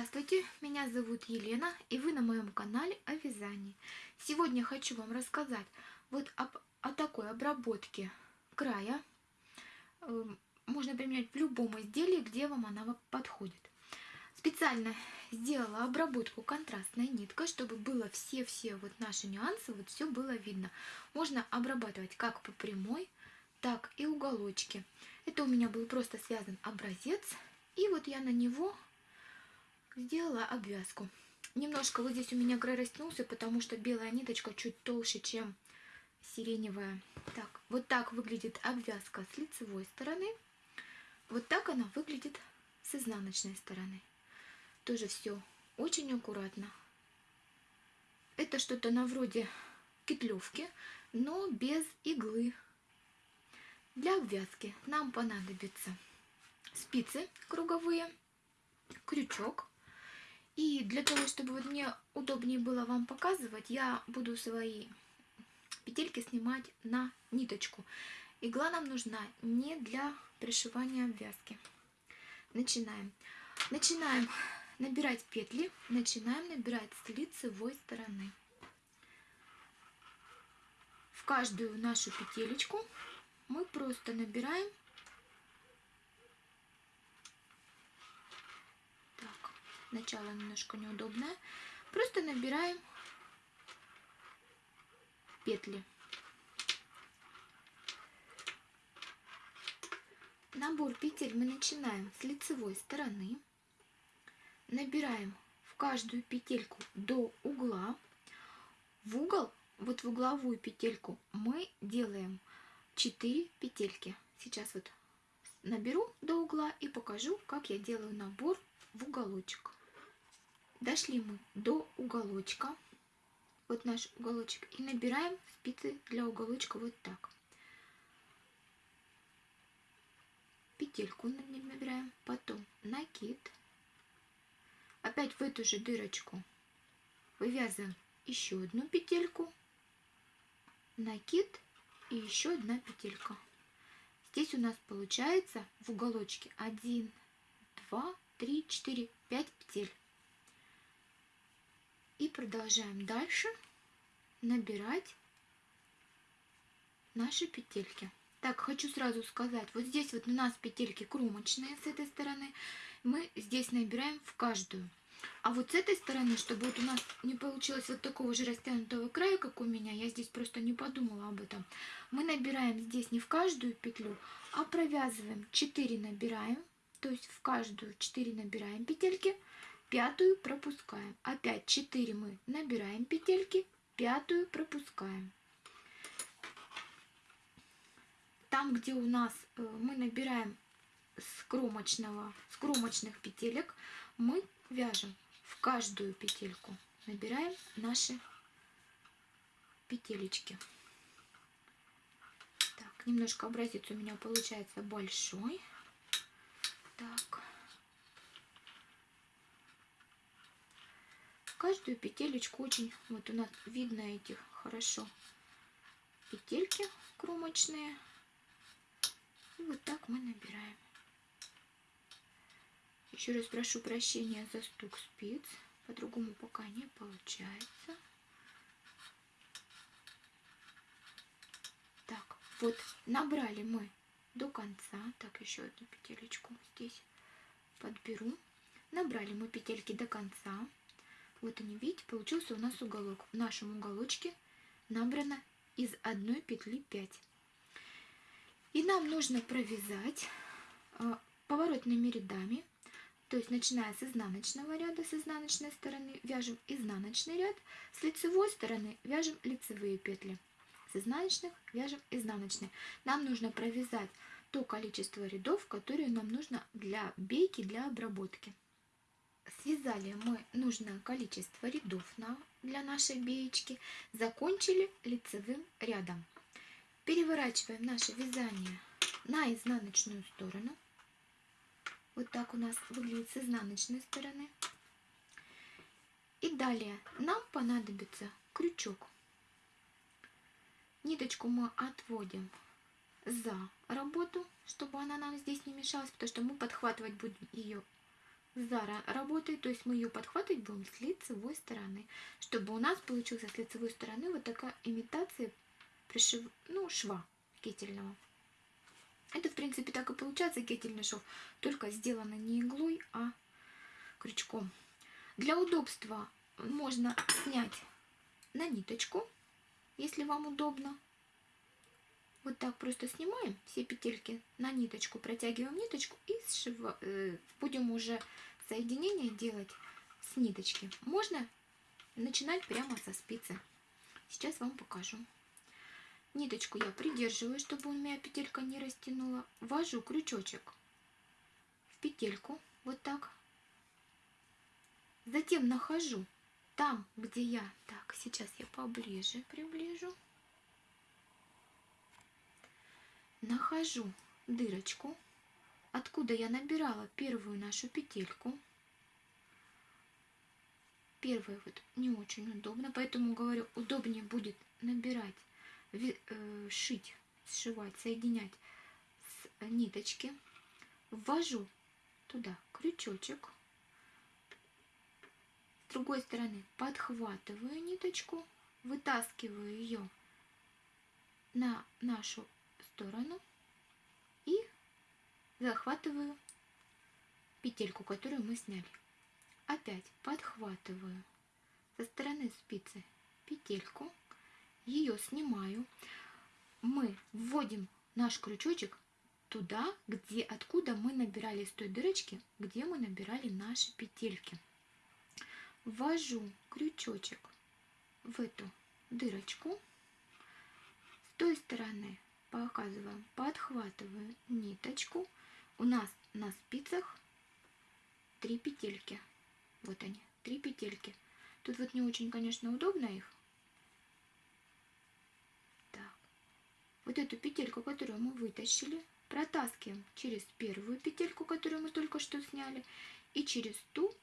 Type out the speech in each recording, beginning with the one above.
Здравствуйте, меня зовут Елена, и вы на моем канале о вязании. Сегодня хочу вам рассказать вот об, о такой обработке края. Эм, можно применять в любом изделии, где вам она подходит. Специально сделала обработку контрастной ниткой, чтобы было все-все вот наши нюансы, вот все было видно. Можно обрабатывать как по прямой, так и уголочки. Это у меня был просто связан образец, и вот я на него сделала обвязку. Немножко вот здесь у меня край растянулся, потому что белая ниточка чуть толще, чем сиреневая. Так, вот так выглядит обвязка с лицевой стороны. Вот так она выглядит с изнаночной стороны. Тоже все очень аккуратно. Это что-то на вроде кетлевки, но без иглы. Для обвязки нам понадобится спицы круговые, крючок, и для того, чтобы вот мне удобнее было вам показывать, я буду свои петельки снимать на ниточку. Игла нам нужна не для пришивания обвязки. Начинаем. Начинаем набирать петли, начинаем набирать с лицевой стороны. В каждую нашу петелечку мы просто набираем начало немножко неудобное. Просто набираем петли. Набор петель мы начинаем с лицевой стороны. Набираем в каждую петельку до угла. В угол, вот в угловую петельку мы делаем 4 петельки. Сейчас вот наберу до угла и покажу, как я делаю набор в уголочек. Дошли мы до уголочка. Вот наш уголочек. И набираем спицы для уголочка вот так. Петельку набираем. Потом накид. Опять в эту же дырочку вывязываем еще одну петельку. Накид и еще одна петелька. Здесь у нас получается в уголочке 1, 2, 3, 4, 5 петель. И продолжаем дальше набирать наши петельки. Так, хочу сразу сказать, вот здесь вот у нас петельки кромочные с этой стороны. Мы здесь набираем в каждую. А вот с этой стороны, чтобы вот у нас не получилось вот такого же растянутого края, как у меня, я здесь просто не подумала об этом. Мы набираем здесь не в каждую петлю, а провязываем 4 набираем, то есть в каждую 4 набираем петельки, пятую пропускаем. Опять 4 мы набираем петельки, пятую пропускаем. Там, где у нас э, мы набираем с кромочного, с кромочных петелек, мы вяжем в каждую петельку. Набираем наши петелечки. Так, немножко образец у меня получается большой. Так. Каждую петелечку очень, вот у нас видно этих хорошо петельки кромочные. И вот так мы набираем. Еще раз прошу прощения за стук спиц. По-другому пока не получается. Так, вот набрали мы до конца. Так, еще одну петелечку здесь подберу. Набрали мы петельки до конца. Вот они, видите, получился у нас уголок. В нашем уголочке набрано из одной петли 5. И нам нужно провязать а, поворотными рядами, то есть начиная с изнаночного ряда, с изнаночной стороны вяжем изнаночный ряд, с лицевой стороны вяжем лицевые петли, с изнаночных вяжем изнаночные. Нам нужно провязать то количество рядов, которые нам нужно для бейки, для обработки. Связали мы нужное количество рядов на, для нашей беечки. Закончили лицевым рядом. Переворачиваем наше вязание на изнаночную сторону. Вот так у нас выглядит с изнаночной стороны. И далее нам понадобится крючок. Ниточку мы отводим за работу, чтобы она нам здесь не мешалась, потому что мы подхватывать будем ее Зара работает, то есть мы ее подхватывать будем с лицевой стороны, чтобы у нас получился с лицевой стороны вот такая имитация пришив... ну, шва кетельного. Это, в принципе, так и получается кетельный шов, только сделано не иглой, а крючком. Для удобства можно снять на ниточку, если вам удобно. Вот так просто снимаем все петельки на ниточку, протягиваем ниточку и сшива, э, будем уже соединение делать с ниточки. Можно начинать прямо со спицы. Сейчас вам покажу. Ниточку я придерживаю, чтобы у меня петелька не растянула. Ввожу крючочек в петельку, вот так. Затем нахожу там, где я... Так, сейчас я поближе приближу. Нахожу дырочку, откуда я набирала первую нашу петельку. Первая вот не очень удобно, поэтому говорю, удобнее будет набирать, э, шить, сшивать, соединять с ниточки. Ввожу туда крючочек с другой стороны подхватываю ниточку, вытаскиваю ее на нашу сторону и захватываю петельку, которую мы сняли. Опять подхватываю со стороны спицы петельку, ее снимаю. Мы вводим наш крючочек туда, где, откуда мы набирали с той дырочки, где мы набирали наши петельки ввожу крючочек в эту дырочку. С той стороны показываем, подхватываю ниточку. У нас на спицах три петельки. Вот они, три петельки. Тут вот не очень, конечно, удобно их. Так. Вот эту петельку, которую мы вытащили, протаскиваем через первую петельку, которую мы только что сняли, и через ту,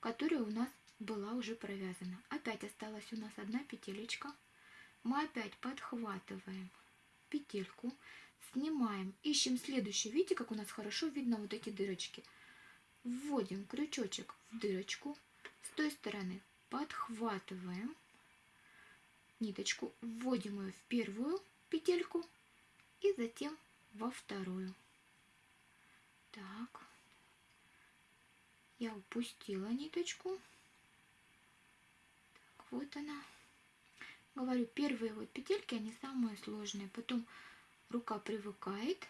которая у нас была уже провязана. Опять осталась у нас одна петелечка. Мы опять подхватываем петельку, снимаем, ищем следующую. Видите, как у нас хорошо видно вот эти дырочки. Вводим крючочек в дырочку. С той стороны подхватываем ниточку, вводим ее в первую петельку и затем во вторую. Так, я упустила ниточку вот она. Говорю, первые вот петельки, они самые сложные. Потом рука привыкает.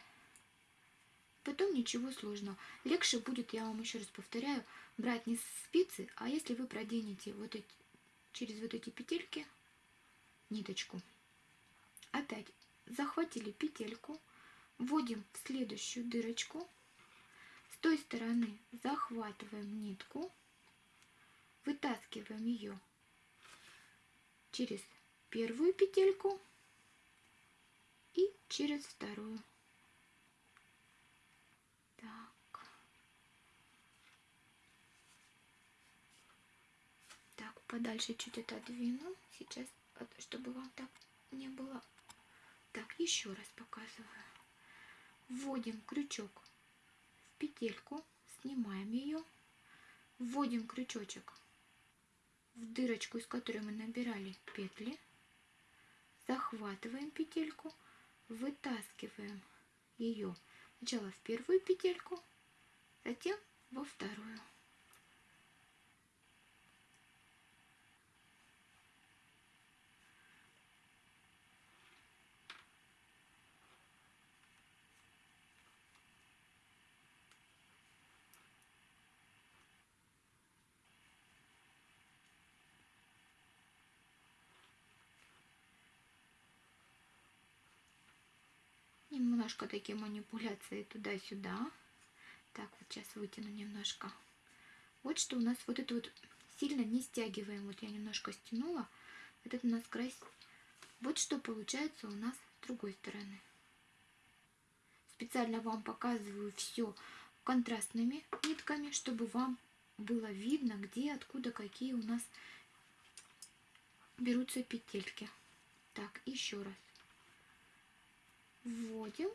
Потом ничего сложного. Легче будет, я вам еще раз повторяю, брать не спицы, а если вы проденете вот эти, через вот эти петельки ниточку. Опять захватили петельку, вводим в следующую дырочку. С той стороны захватываем нитку, вытаскиваем ее через первую петельку и через вторую. Так. Так, подальше чуть отодвину. Сейчас, чтобы вам так не было. Так, еще раз показываю. Вводим крючок в петельку, снимаем ее, вводим крючочек в дырочку, из которой мы набирали петли, захватываем петельку, вытаскиваем ее сначала в первую петельку, затем во вторую. Немножко такие манипуляции туда-сюда. Так, вот сейчас вытяну немножко. Вот что у нас вот это вот сильно не стягиваем. Вот я немножко стянула. Этот у нас край. Вот что получается у нас с другой стороны. Специально вам показываю все контрастными нитками, чтобы вам было видно, где, откуда, какие у нас берутся петельки. Так, еще раз вводим,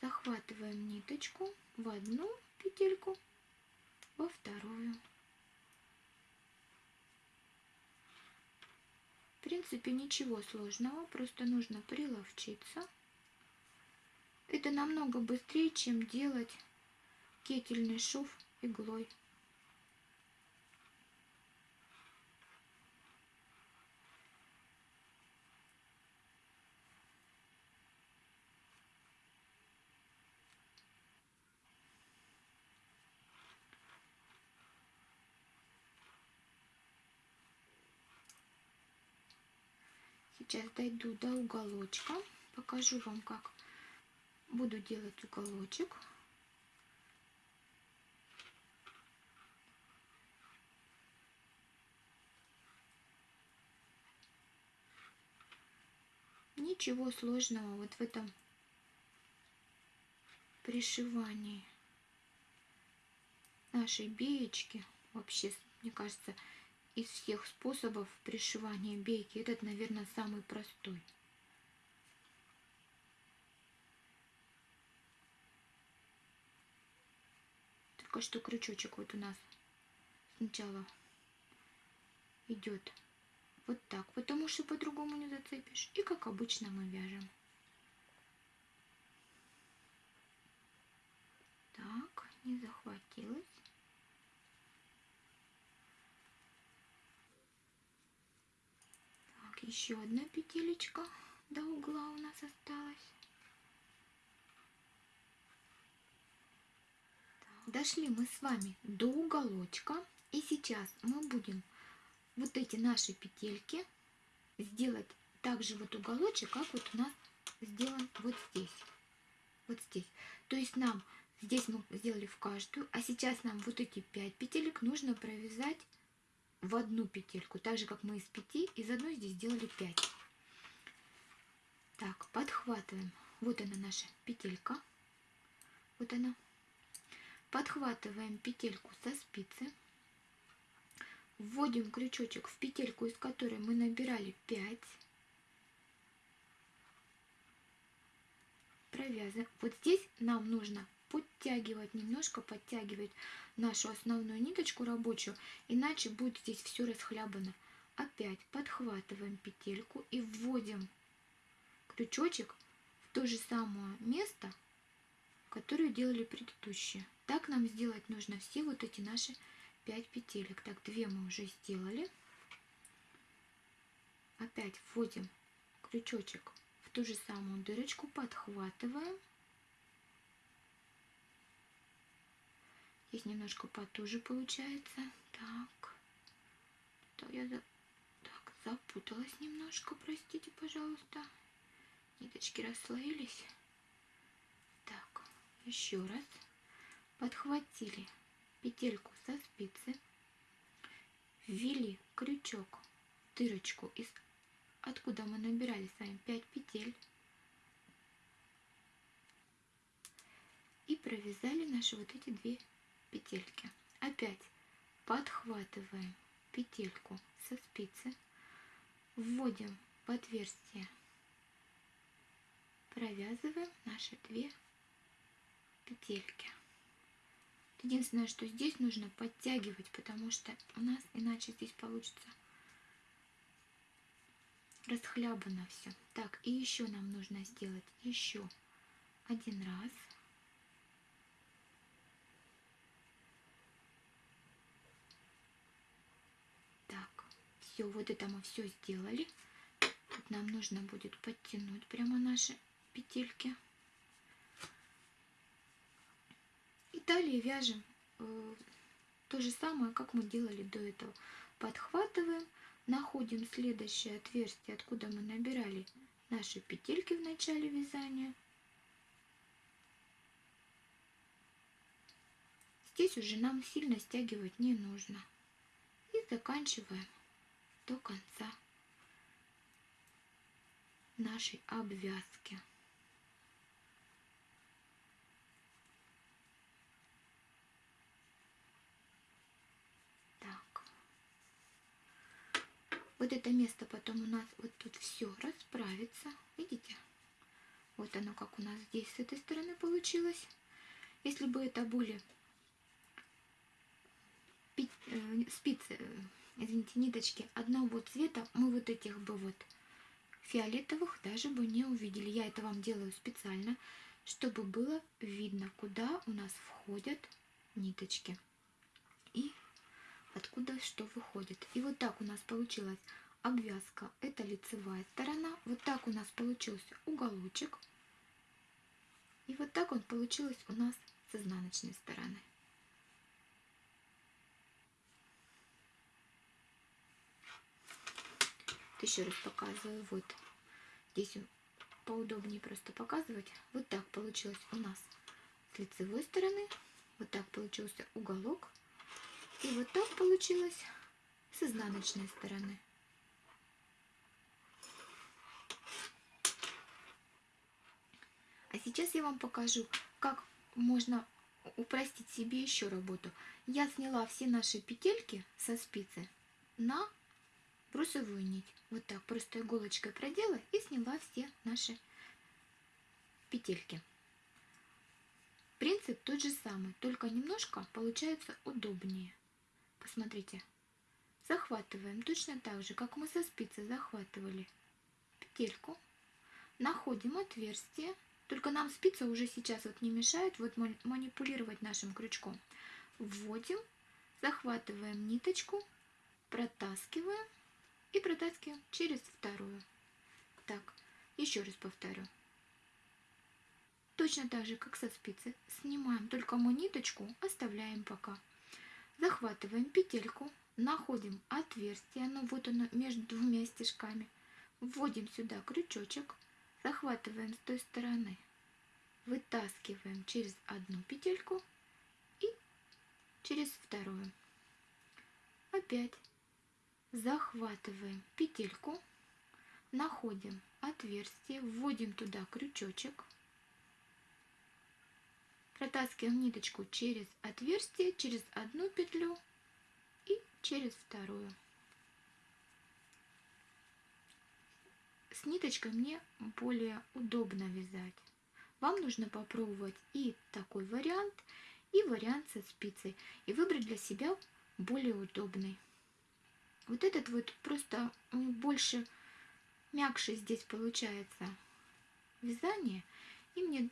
захватываем ниточку в одну петельку во вторую. В принципе, ничего сложного, просто нужно приловчиться. Это намного быстрее, чем делать кетельный шов иглой. Сейчас дойду до уголочка, покажу вам, как буду делать уголочек. Ничего сложного вот в этом пришивании нашей беечки. Вообще, мне кажется, из всех способов пришивания бейки этот, наверное, самый простой. Только что крючочек вот у нас сначала идет вот так, потому что по-другому не зацепишь. И как обычно мы вяжем. Так, не захватилась. Так, еще одна петелечка до угла у нас осталась. Дошли мы с вами до уголочка. И сейчас мы будем вот эти наши петельки сделать также вот уголочек, как вот у нас сделан вот здесь. Вот здесь. То есть нам здесь мы сделали в каждую, а сейчас нам вот эти 5 петелек нужно провязать в одну петельку. Так же, как мы из 5, из одной здесь сделали 5. Так, подхватываем. Вот она наша петелька. Вот она. Подхватываем петельку со спицы вводим крючочек в петельку, из которой мы набирали 5. Провязываем. Вот здесь нам нужно подтягивать, немножко подтягивать нашу основную ниточку рабочую, иначе будет здесь все расхлябано. Опять подхватываем петельку и вводим крючочек в то же самое место, которое делали предыдущие. Так нам сделать нужно все вот эти наши 5 петелек. Так, 2 мы уже сделали. Опять вводим крючочек в ту же самую дырочку, подхватываем. Здесь немножко потуже получается. Так, то я за... так, запуталась немножко, простите, пожалуйста. Ниточки расслоились. Так, еще раз. Подхватили петельку со спицы, ввели крючок в дырочку, из, откуда мы набирали с вами 5 петель, и провязали наши вот эти две петельки. Опять подхватываем петельку со спицы, вводим в отверстие, провязываем наши две петельки. Единственное, что здесь нужно подтягивать, потому что у нас иначе здесь получится расхлябано все. Так, и еще нам нужно сделать еще один раз. Так, все, вот это мы все сделали. Тут нам нужно будет подтянуть прямо наши петельки. далее вяжем э, то же самое, как мы делали до этого. Подхватываем, находим следующее отверстие, откуда мы набирали наши петельки в начале вязания. Здесь уже нам сильно стягивать не нужно. И заканчиваем до конца нашей обвязки. вот это место потом у нас вот тут все расправится. Видите? Вот оно как у нас здесь с этой стороны получилось. Если бы это были э, спицы, э, извините, ниточки одного цвета, мы вот этих бы вот фиолетовых даже бы не увидели. Я это вам делаю специально, чтобы было видно, куда у нас входят ниточки и откуда что выходит. И вот так у нас получилась обвязка. Это лицевая сторона. Вот так у нас получился уголочек. И вот так он получилось у нас с изнаночной стороны. Еще раз показываю. Вот здесь поудобнее просто показывать. Вот так получилось у нас с лицевой стороны. Вот так получился уголок. И вот так получилось с изнаночной стороны. А сейчас я вам покажу, как можно упростить себе еще работу. Я сняла все наши петельки со спицы на брусовую нить. Вот так просто иголочкой продела и сняла все наши петельки. Принцип тот же самый, только немножко получается удобнее. Посмотрите. Захватываем точно так же, как мы со спицы захватывали петельку. Находим отверстие. Только нам спица уже сейчас вот не мешает вот манипулировать нашим крючком. Вводим, захватываем ниточку, протаскиваем и протаскиваем через вторую. Так, еще раз повторю. Точно так же, как со спицы, снимаем только мы ниточку, оставляем пока. Захватываем петельку, находим отверстие, ну вот оно между двумя стежками. Вводим сюда крючочек, захватываем с той стороны, вытаскиваем через одну петельку и через вторую. Опять захватываем петельку, находим отверстие, вводим туда крючочек, Протаскиваем ниточку через отверстие, через одну петлю и через вторую. С ниточкой мне более удобно вязать. Вам нужно попробовать и такой вариант, и вариант со спицей, и выбрать для себя более удобный. Вот этот вот просто больше мягче здесь получается вязание, и мне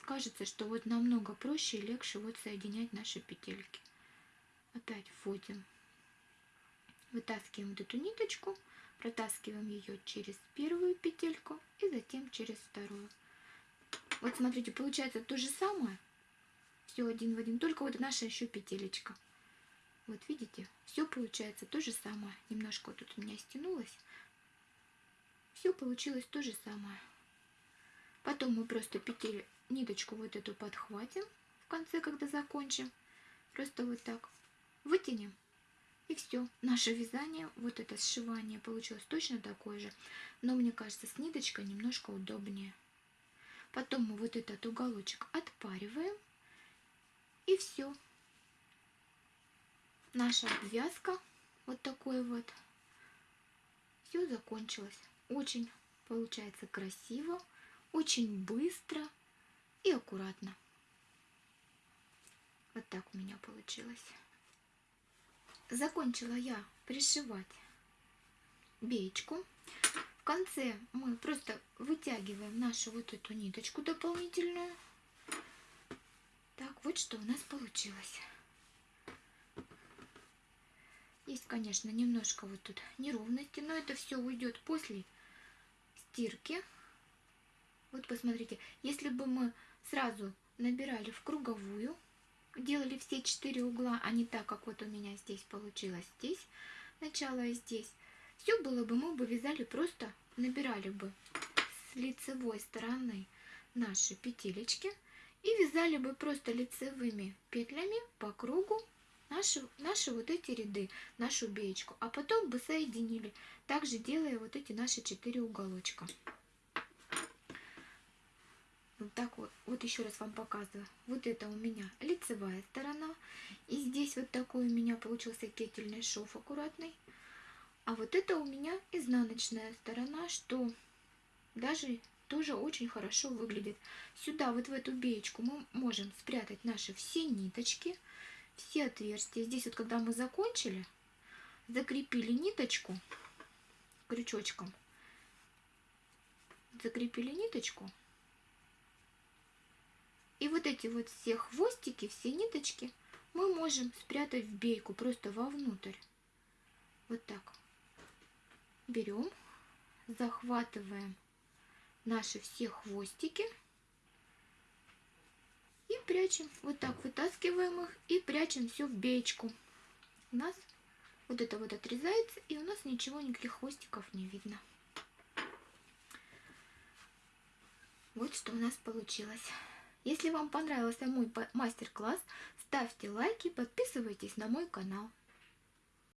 кажется, что вот намного проще и легче вот соединять наши петельки. Опять вводим, вытаскиваем вот эту ниточку, протаскиваем ее через первую петельку и затем через вторую. Вот смотрите, получается то же самое, все один в один, только вот наша еще петелечка. Вот видите, все получается то же самое. Немножко тут у меня стянулось. Все получилось то же самое. Потом мы просто петель, ниточку вот эту подхватим в конце, когда закончим. Просто вот так вытянем. И все. Наше вязание, вот это сшивание получилось точно такое же. Но мне кажется, с ниточкой немножко удобнее. Потом мы вот этот уголочек отпариваем. И все. Наша обвязка вот такой вот. Все закончилось. Очень получается красиво, очень быстро и аккуратно. Вот так у меня получилось. Закончила я пришивать беечку. В конце мы просто вытягиваем нашу вот эту ниточку дополнительную. Так, вот что у нас получилось. Есть, конечно, немножко вот тут неровности, но это все уйдет после стирки. Вот посмотрите, если бы мы сразу набирали в круговую, делали все четыре угла, а не так, как вот у меня здесь получилось здесь, начало и здесь, все было бы, мы бы вязали просто, набирали бы с лицевой стороны наши петелечки и вязали бы просто лицевыми петлями по кругу наши, наши вот эти ряды, нашу беечку, а потом бы соединили, также делая вот эти наши четыре уголочка. Вот так вот. Вот еще раз вам показываю. Вот это у меня лицевая сторона. И здесь вот такой у меня получился кетельный шов аккуратный. А вот это у меня изнаночная сторона, что даже тоже очень хорошо выглядит. Сюда, вот в эту беечку, мы можем спрятать наши все ниточки. Все отверстия. Здесь вот когда мы закончили, закрепили ниточку крючочком. Закрепили ниточку. И вот эти вот все хвостики, все ниточки мы можем спрятать в бейку просто вовнутрь. Вот так. Берем, захватываем наши все хвостики и прячем. Вот так вытаскиваем их и прячем все в беечку. У нас вот это вот отрезается и у нас ничего, никаких хвостиков не видно. Вот что у нас получилось. Если вам понравился мой мастер-класс, ставьте лайки, подписывайтесь на мой канал.